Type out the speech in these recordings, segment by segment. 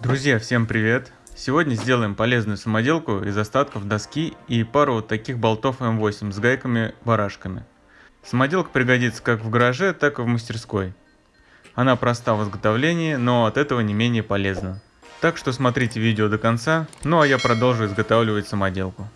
Друзья, всем привет! Сегодня сделаем полезную самоделку из остатков доски и пару вот таких болтов М8 с гайками-барашками. Самоделка пригодится как в гараже, так и в мастерской. Она проста в изготовлении, но от этого не менее полезна. Так что смотрите видео до конца, ну а я продолжу изготавливать самоделку.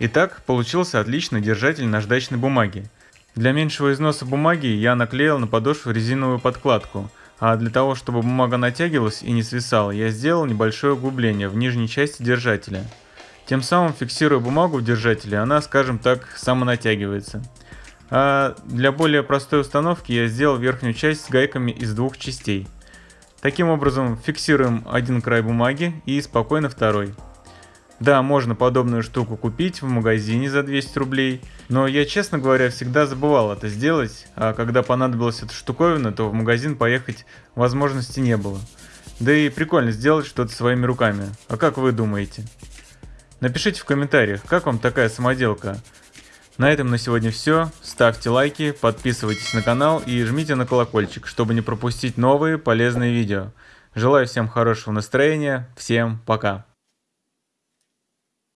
Итак, получился отличный держатель наждачной бумаги. Для меньшего износа бумаги я наклеил на подошву резиновую подкладку, а для того, чтобы бумага натягивалась и не свисала, я сделал небольшое углубление в нижней части держателя. Тем самым, фиксируя бумагу в держателе, она, скажем так, самонатягивается. А для более простой установки я сделал верхнюю часть с гайками из двух частей. Таким образом, фиксируем один край бумаги и спокойно второй. Да, можно подобную штуку купить в магазине за 200 рублей, но я, честно говоря, всегда забывал это сделать, а когда понадобилась эта штуковина, то в магазин поехать возможности не было. Да и прикольно сделать что-то своими руками. А как вы думаете? Напишите в комментариях, как вам такая самоделка. На этом на сегодня все. Ставьте лайки, подписывайтесь на канал и жмите на колокольчик, чтобы не пропустить новые полезные видео. Желаю всем хорошего настроения. Всем пока.